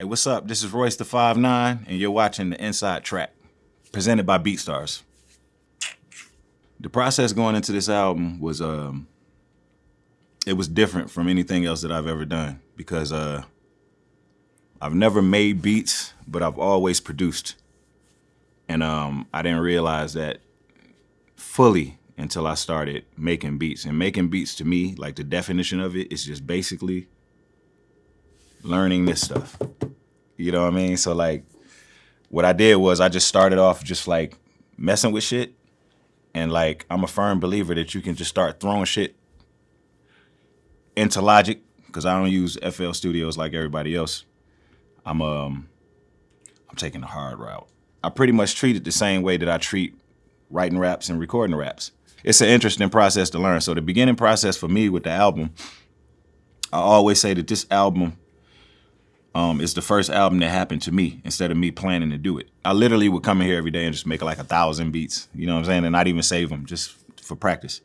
Hey, what's up? This is Royce da 5'9", and you're watching the Inside Track, presented by BeatStars. The process going into this album was um, it was different from anything else that I've ever done because uh, I've never made beats, but I've always produced, and um, I didn't realize that fully until I started making beats. And making beats to me, like the definition of it, is just basically learning this stuff. You know what I mean? So like, what I did was I just started off just like messing with shit. And like, I'm a firm believer that you can just start throwing shit into Logic, because I don't use FL Studios like everybody else. I'm um, I'm taking the hard route. I pretty much treat it the same way that I treat writing raps and recording raps. It's an interesting process to learn. So the beginning process for me with the album, I always say that this album um, it's the first album that happened to me instead of me planning to do it. I literally would come in here every day and just make like a thousand beats, you know what I'm saying, and not even save them just for practice.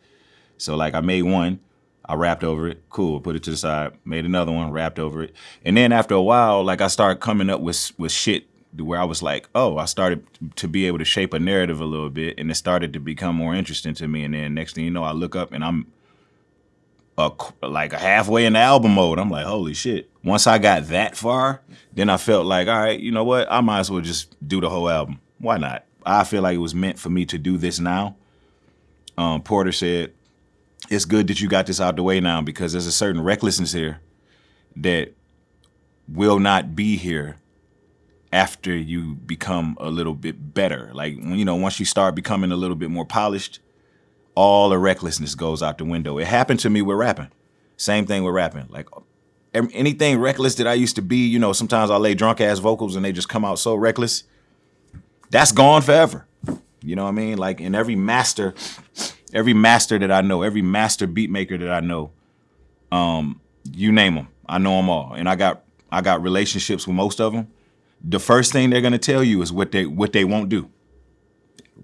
So like I made one, I rapped over it, cool, put it to the side, made another one, rapped over it. And then after a while, like I started coming up with, with shit where I was like, oh, I started to be able to shape a narrative a little bit and it started to become more interesting to me. And then next thing you know, I look up and I'm a, like halfway in the album mode. I'm like, holy shit. Once I got that far, then I felt like, all right, you know what? I might as well just do the whole album. Why not? I feel like it was meant for me to do this now. Um, Porter said, it's good that you got this out the way now because there's a certain recklessness here that will not be here after you become a little bit better. Like, you know, once you start becoming a little bit more polished, all the recklessness goes out the window. It happened to me with rapping. Same thing with rapping. Like anything reckless that I used to be, you know, sometimes I lay drunk ass vocals and they just come out so reckless. That's gone forever. You know what I mean? Like in every master, every master that I know, every master beat maker that I know, um, you name them, I know them all, and I got I got relationships with most of them. The first thing they're gonna tell you is what they what they won't do.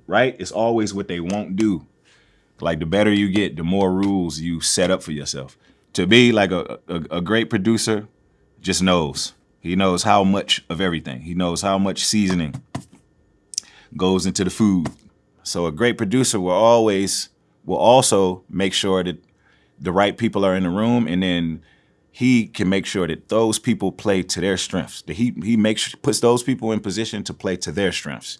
Right? It's always what they won't do. Like the better you get, the more rules you set up for yourself. To be like a, a, a great producer just knows. He knows how much of everything. He knows how much seasoning goes into the food. So a great producer will always, will also make sure that the right people are in the room and then he can make sure that those people play to their strengths. That he he makes puts those people in position to play to their strengths.